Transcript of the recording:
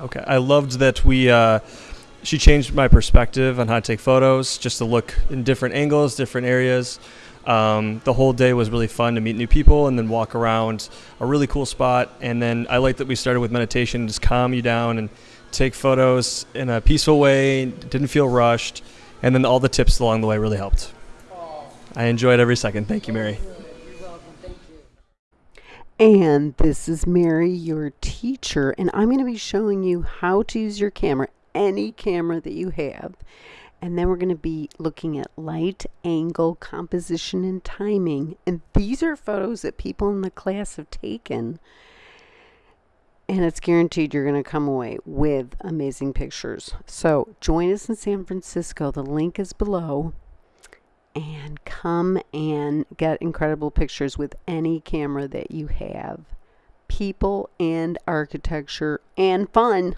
Okay, I loved that we. Uh, she changed my perspective on how to take photos, just to look in different angles, different areas. Um, the whole day was really fun to meet new people and then walk around a really cool spot. And then I like that we started with meditation, just calm you down and take photos in a peaceful way. Didn't feel rushed, and then all the tips along the way really helped. I enjoyed every second. Thank you, Mary. And this is Mary, your teacher, and I'm going to be showing you how to use your camera, any camera that you have. And then we're going to be looking at light, angle, composition, and timing. And these are photos that people in the class have taken. And it's guaranteed you're going to come away with amazing pictures. So join us in San Francisco. The link is below and come and get incredible pictures with any camera that you have. People and architecture and fun.